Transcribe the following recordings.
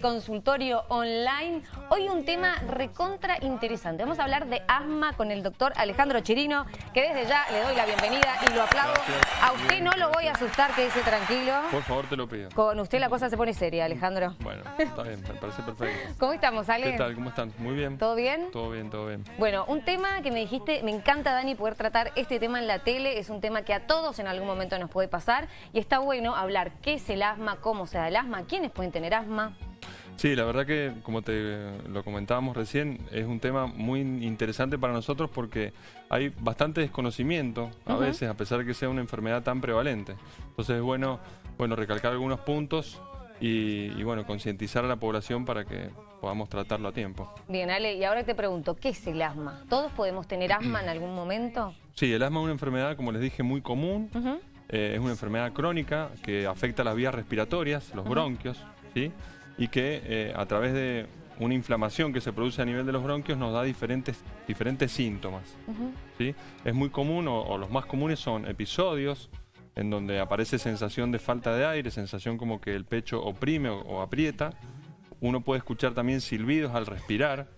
Consultorio online. Hoy un tema recontra interesante. Vamos a hablar de asma con el doctor Alejandro Chirino, que desde ya le doy la bienvenida y lo aplaudo. A usted no lo voy a asustar, quédese tranquilo. Por favor, te lo pido. Con usted la cosa se pone seria, Alejandro. Bueno, está bien, me parece perfecto. ¿Cómo estamos, Ale? ¿Qué tal? ¿Cómo están? Muy bien. ¿Todo bien? Todo bien, todo bien. Bueno, un tema que me dijiste, me encanta, Dani, poder tratar este tema en la tele. Es un tema que a todos en algún momento nos puede pasar. Y está bueno hablar qué es el asma, cómo se da el asma, quiénes pueden tener asma. Sí, la verdad que, como te lo comentábamos recién, es un tema muy interesante para nosotros porque hay bastante desconocimiento a veces, a pesar de que sea una enfermedad tan prevalente. Entonces es bueno, bueno recalcar algunos puntos y, y bueno, concientizar a la población para que podamos tratarlo a tiempo. Bien, Ale, y ahora te pregunto, ¿qué es el asma? ¿Todos podemos tener asma en algún momento? Sí, el asma es una enfermedad, como les dije, muy común. Eh, es una enfermedad crónica que afecta las vías respiratorias, los bronquios, ¿sí? Y que eh, a través de una inflamación que se produce a nivel de los bronquios nos da diferentes, diferentes síntomas. ¿sí? Es muy común, o, los más comunes son episodios en donde aparece sensación de falta de aire, sensación como que el pecho oprime o, aprieta. Uno puede escuchar también silbidos al respirar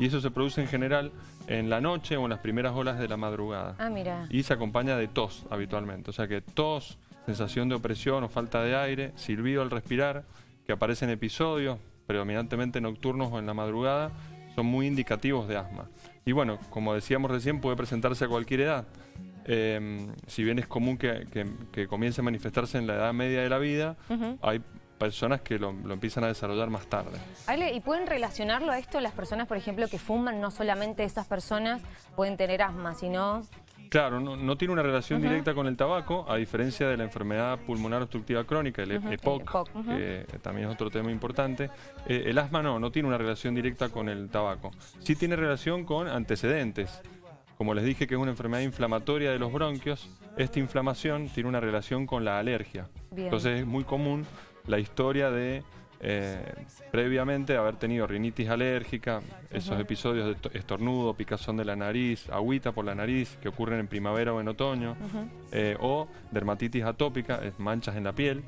y eso se produce en general en la noche o en las primeras horas de la madrugada. Ah, mira. Y se acompaña de tos habitualmente, o sea que tos, sensación de opresión o falta de aire, silbido al respirar, que aparecen episodios, predominantemente nocturnos o en la madrugada, son muy indicativos de asma. Y bueno, como decíamos recién, puede presentarse a cualquier edad. Em, si bien es común que, comience a manifestarse en la edad media de la vida, hay personas que lo, lo, empiezan a desarrollar más tarde. Ale, ¿y pueden relacionarlo a esto las personas, por ejemplo, que fuman? No solamente esas personas pueden tener asma, sino Claro, no, tiene una relación directa con el tabaco, a diferencia de la enfermedad pulmonar obstructiva crónica, el EPOC, que también es otro tema importante. Eh, el asma no, no tiene una relación directa con el tabaco. Sí tiene relación con antecedentes. Como les dije que es una enfermedad inflamatoria de los bronquios, esta inflamación tiene una relación con la alergia. Entonces es muy común la historia de eh, previamente haber tenido rinitis alérgica, esos episodios de estornudo, picazón de la nariz, agüita por la nariz que ocurren en primavera o en otoño, eh, o dermatitis atópica, manchas en la piel,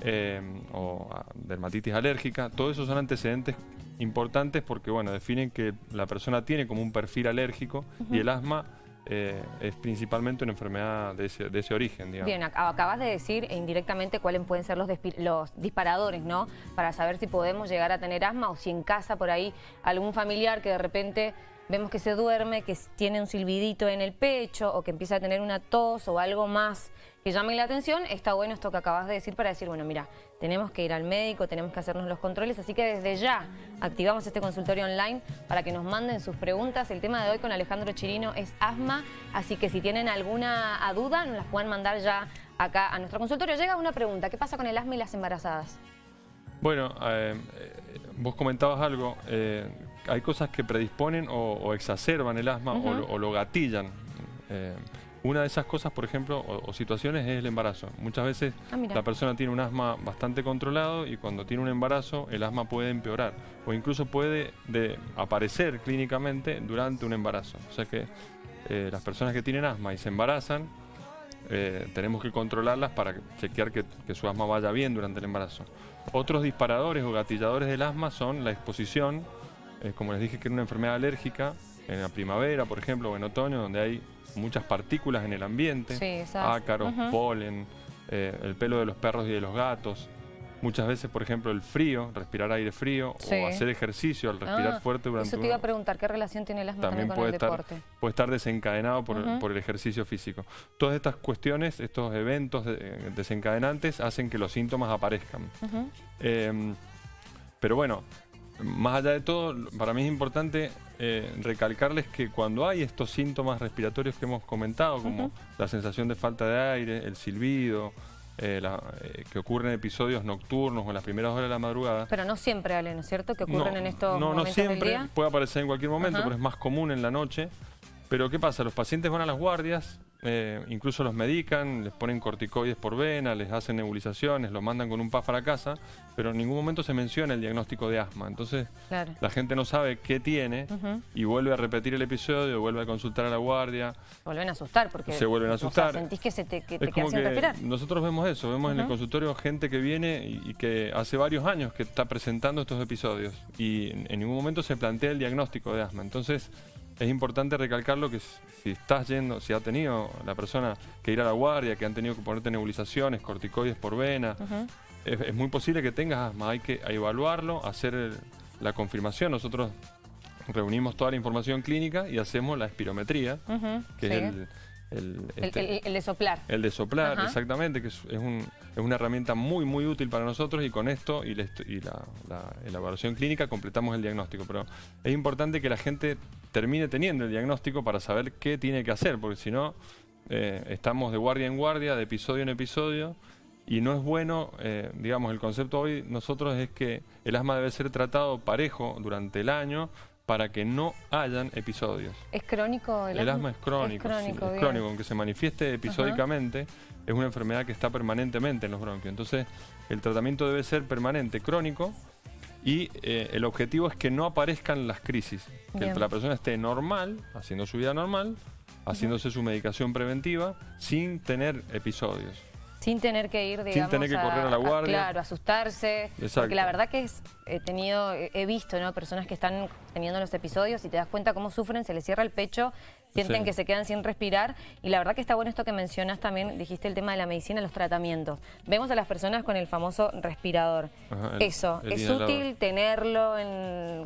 eh, o ah, dermatitis alérgica, todos esos son antecedentes importantes porque bueno, definen que la persona tiene como un perfil alérgico y el asma eh, es principalmente una enfermedad de ese, origen. Digamos. Bien, acabas de decir indirectamente cuáles pueden ser los, disparadores, ¿no? Para saber si podemos llegar a tener asma o si en casa por ahí algún familiar que de repente vemos que se duerme, que tiene un silbidito en el pecho o que empieza a tener una tos o algo más que llame la atención, está bueno esto que acabas de decir para decir, bueno, mira, tenemos que ir al médico, tenemos que hacernos los controles, así que desde ya activamos este consultorio online para que nos manden sus preguntas. El tema de hoy con Alejandro Chirino es asma, así que si tienen alguna duda, nos las pueden mandar ya acá a nuestro consultorio. Llega una pregunta, ¿qué pasa con el asma y las embarazadas? Bueno, eh, vos comentabas algo, eh, hay cosas que predisponen o, exacerban el asma o, lo, gatillan. Eh, una de esas cosas, por ejemplo, o, situaciones es el embarazo. Muchas veces ah, la persona tiene un asma bastante controlado y cuando tiene un embarazo el asma puede empeorar o incluso puede aparecer clínicamente durante un embarazo. O sea que las personas que tienen asma y se embarazan eh, tenemos que controlarlas para chequear que, su asma vaya bien durante el embarazo. Otros disparadores o gatilladores del asma son la exposición, eh, como les dije que es una enfermedad alérgica, en la primavera, por ejemplo, o en otoño, donde hay muchas partículas en el ambiente, ácaros, polen, eh, el pelo de los perros y de los gatos. Muchas veces, por ejemplo, el frío, respirar aire frío o hacer ejercicio al respirar ah, fuerte durante Eso te iba a preguntar, ¿qué relación tiene el asma también, con el deporte? Puede estar desencadenado por, el ejercicio físico. Todas estas cuestiones, estos eventos desencadenantes hacen que los síntomas aparezcan. Em, pero bueno, más allá de todo, para mí es importante eh, recalcarles que cuando hay estos síntomas respiratorios que hemos comentado, como la sensación de falta de aire, el silbido, eh, eh, que ocurren episodios nocturnos o en las primeras horas de la madrugada. Pero no siempre, Ale, ¿no es cierto? Que ocurren en estos no, momentos No siempre, puede aparecer en cualquier momento, pero es más común en la noche. Pero ¿qué pasa? Los pacientes van a las guardias eh, incluso los medican, les ponen corticoides por vena, les hacen nebulizaciones, los mandan con un PAF a la casa, pero en ningún momento se menciona el diagnóstico de asma. Entonces, la gente no sabe qué tiene y vuelve a repetir el episodio, vuelve a consultar a la guardia. Vuelven a asustar porque se vuelven a asustar. sentís que, se te, que te quedas sin respirar. Nosotros vemos eso, vemos en el consultorio gente que viene y, que hace varios años que está presentando estos episodios y en ningún momento se plantea el diagnóstico de asma. Entonces, es importante recalcarlo que si estás yendo, si ha tenido la persona que ir a la guardia, que han tenido que ponerte nebulizaciones, corticoides por vena, es, muy posible que tengas asma. Hay que evaluarlo, hacer la confirmación. Nosotros reunimos toda la información clínica y hacemos la espirometría, que es el este, el, de soplar. El de soplar, exactamente, que es, una herramienta muy, muy útil para nosotros y con esto y, la, evaluación clínica completamos el diagnóstico. Pero es importante que la gente termine teniendo el diagnóstico para saber qué tiene que hacer, porque si no, eh, estamos de guardia en guardia, de episodio en episodio, y no es bueno, eh, digamos, el concepto hoy nosotros es que el asma debe ser tratado parejo durante el año, para que no hayan episodios. ¿Es crónico el, asma? es crónico, es crónico, es crónico aunque se manifieste episódicamente, es una enfermedad que está permanentemente en los bronquios. Entonces, el tratamiento debe ser permanente, crónico, y eh, el objetivo es que no aparezcan las crisis, que la persona esté normal, haciendo su vida normal, haciéndose su medicación preventiva, sin tener episodios. Sin tener que ir, digamos, Sin tener que correr a la guardia. claro, asustarse. Porque la verdad que es, he tenido, he visto, ¿no? Personas que están teniendo los episodios y te das cuenta cómo sufren, se les cierra el pecho, sienten que se quedan sin respirar. Y la verdad que está bueno esto que mencionas también, dijiste el tema de la medicina, los tratamientos. Vemos a las personas con el famoso respirador. Eso, ¿es útil tenerlo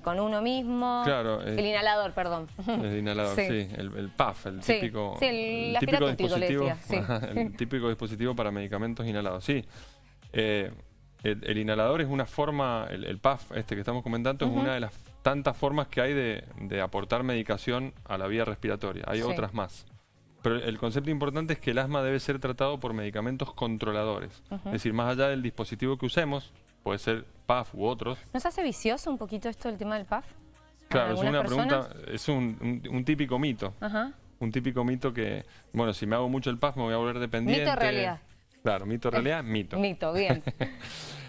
con uno mismo? Claro. el inhalador, perdón. El inhalador, sí. El, PAF, el típico, el, típico dispositivo, el típico dispositivo para medicamentos inhalados. Sí. Eh, el, inhalador es una forma, el, PAF este que estamos comentando, es una de las tantas formas que hay de, aportar medicación a la vía respiratoria. Hay otras más. Pero el concepto importante es que el asma debe ser tratado por medicamentos controladores. Es decir, más allá del dispositivo que usemos, puede ser PAF u otros. ¿Nos hace vicioso un poquito esto del tema del PAF? Claro, es una pregunta, es un, típico mito. Un típico mito que, bueno, si me hago mucho el PAF me voy a volver dependiente. Mito realidad. Claro, mito realidad, mito. Mito, bien.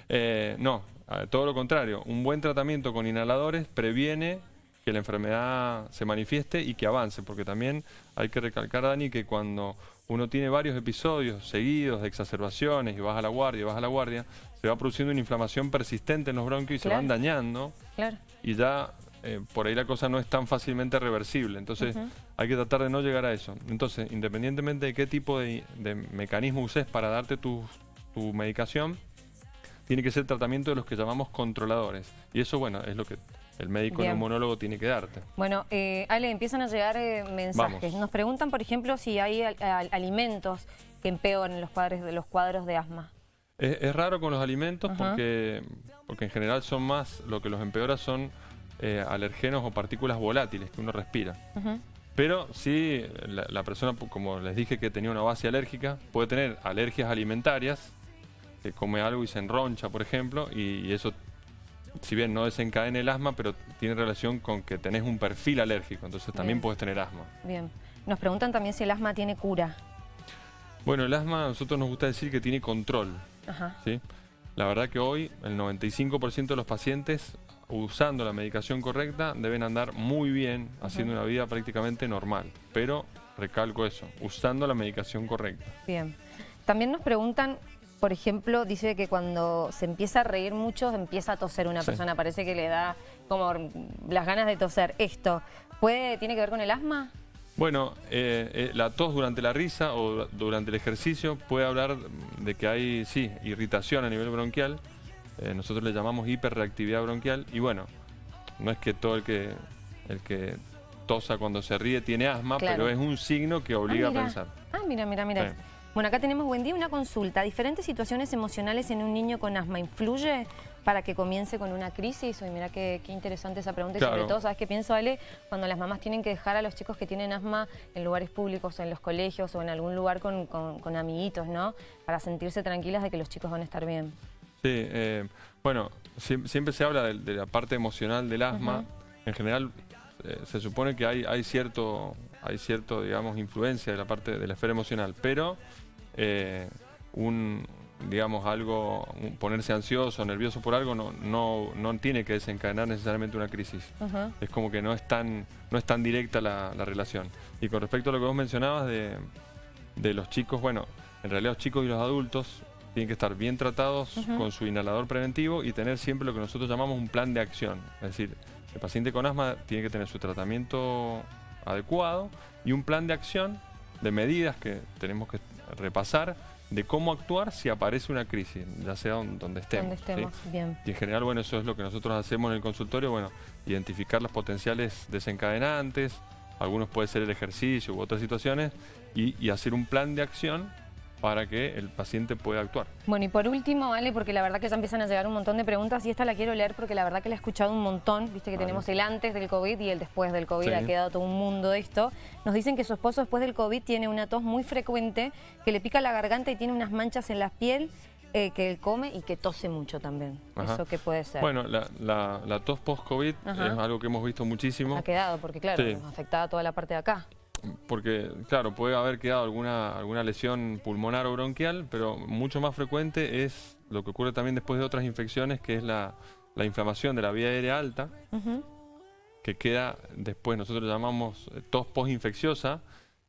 Eh, no, todo lo contrario. Un buen tratamiento con inhaladores previene que la enfermedad se manifieste y que avance, porque también hay que recalcar, Dani, que cuando uno tiene varios episodios seguidos de exacerbaciones y vas a la guardia, y vas a la guardia, se va produciendo una inflamación persistente en los bronquios y se van dañando. Claro. Y ya eh, por ahí la cosa no es tan fácilmente reversible. Entonces hay que tratar de no llegar a eso. Entonces, independientemente de qué tipo de, mecanismo uses para darte tu, medicación, tiene que ser tratamiento de los que llamamos controladores. Y eso, bueno, es lo que el médico neumonólogo tiene que darte. Bueno, eh, Ale, empiezan a llegar eh, mensajes. Nos preguntan, por ejemplo, si hay alimentos que empeoran los cuadros de, los cuadros de asma. Es, raro con los alimentos porque, porque en general son más, lo que los empeora son eh, alergenos o partículas volátiles que uno respira. Pero sí, la, persona, como les dije que tenía una base alérgica, puede tener alergias alimentarias, que come algo y se enroncha, por ejemplo, y, eso, si bien no desencadena el asma, pero tiene relación con que tenés un perfil alérgico, entonces también puedes tener asma. Bien. Nos preguntan también si el asma tiene cura. Bueno, el asma a nosotros nos gusta decir que tiene control. ¿sí? La verdad que hoy el 95% de los pacientes usando la medicación correcta, deben andar muy bien, haciendo una vida prácticamente normal. Pero, recalco eso, usando la medicación correcta. Bien. También nos preguntan, por ejemplo, dice que cuando se empieza a reír mucho, empieza a toser una persona. Parece que le da como las ganas de toser. ¿Esto puede, tiene que ver con el asma? Bueno, eh, eh, la tos durante la risa o durante el ejercicio puede hablar de que hay, sí, irritación a nivel bronquial, eh, nosotros le llamamos hiperreactividad bronquial y bueno, no es que todo el que, el que tosa cuando se ríe tiene asma, pero es un signo que obliga ah, a pensar. Ah, mira, mira, mira. Bueno, acá tenemos, buen día, una consulta. ¿Diferentes situaciones emocionales en un niño con asma influye para que comience con una crisis? Uy, mira qué, interesante esa pregunta. Y sobre todo, ¿sabes qué pienso, Ale? Cuando las mamás tienen que dejar a los chicos que tienen asma en lugares públicos, en los colegios o en algún lugar con, con amiguitos, ¿no? Para sentirse tranquilas de que los chicos van a estar bien. Sí, eh, bueno, siempre se habla de, la parte emocional del asma. En general, eh, se supone que hay, hay cierto hay cierto, digamos, influencia de la parte de la esfera emocional, pero eh, un, digamos, algo, ponerse ansioso, nervioso por algo, no, no, no tiene que desencadenar necesariamente una crisis. Es como que no es tan, no es tan directa la, relación. Y con respecto a lo que vos mencionabas de, de los chicos, bueno, en realidad los chicos y los adultos tienen que estar bien tratados con su inhalador preventivo y tener siempre lo que nosotros llamamos un plan de acción. Es decir, el paciente con asma tiene que tener su tratamiento adecuado y un plan de acción de medidas que tenemos que repasar de cómo actuar si aparece una crisis, ya sea donde estemos. estemos, bien. Y en general, bueno, eso es lo que nosotros hacemos en el consultorio, bueno, identificar los potenciales desencadenantes, algunos puede ser el ejercicio u otras situaciones, y hacer un plan de acción para que el paciente pueda actuar. Bueno, y por último, Ale, porque la verdad que ya empiezan a llegar un montón de preguntas y esta la quiero leer porque la verdad que la he escuchado un montón, viste que tenemos el antes del COVID y el después del COVID, ha quedado todo un mundo de esto. Nos dicen que su esposo después del COVID tiene una tos muy frecuente, que le pica la garganta y tiene unas manchas en la piel, eh, que él come y que tose mucho también. ¿Eso qué puede ser? Bueno, la, tos post-COVID es algo que hemos visto muchísimo. Ha quedado, porque claro, nos afectaba toda la parte de acá porque, claro, puede haber quedado alguna, alguna lesión pulmonar o bronquial, pero mucho más frecuente es lo que ocurre también después de otras infecciones, que es la, inflamación de la vía aérea alta, que queda después, nosotros llamamos eh, tos postinfecciosa,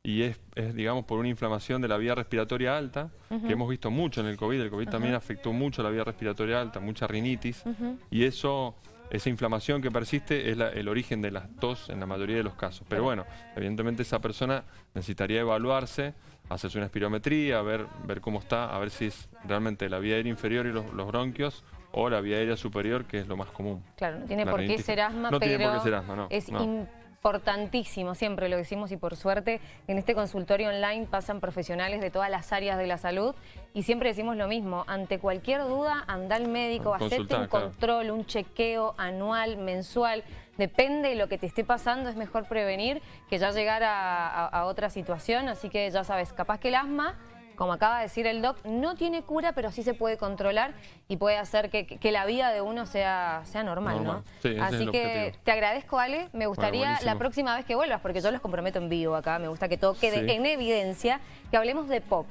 y es, digamos, por una inflamación de la vía respiratoria alta, que hemos visto mucho en el COVID. El COVID también afectó mucho la vía respiratoria alta, mucha rinitis, y eso esa inflamación que persiste es el origen de la tos en la mayoría de los casos. Pero bueno, evidentemente esa persona necesitaría evaluarse, hacerse una espirometría, ver, ver cómo está, a ver si es realmente la vía aérea inferior y los, bronquios o la vía aérea superior, que es lo más común. Claro, no tiene por qué ser asma, no pero tiene por qué ser asma, no, es importantísimo, siempre lo decimos y por suerte en este consultorio online pasan profesionales de todas las áreas de la salud y siempre decimos lo mismo, ante cualquier duda anda al médico, acepte un control, un chequeo anual, mensual, depende de lo que te esté pasando, es mejor prevenir que ya llegar a otra situación, así que ya sabes, capaz que el asma como acaba de decir el doc, no tiene cura, pero sí se puede controlar y puede hacer que, la vida de uno sea, sea normal, ¿no? Así que te agradezco, Ale. Me gustaría la próxima vez que vuelvas, porque yo los comprometo en vivo acá, me gusta que todo quede en evidencia, que hablemos de POC.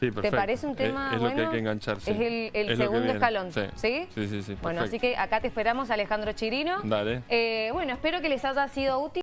Sí, ¿Te parece un tema es, bueno? que hay que engancharse. Es el, segundo escalón, sí. ¿sí? Sí, sí, Bueno, así que acá te esperamos, Alejandro Chirino. Dale. Eh, bueno, espero que les haya sido útil.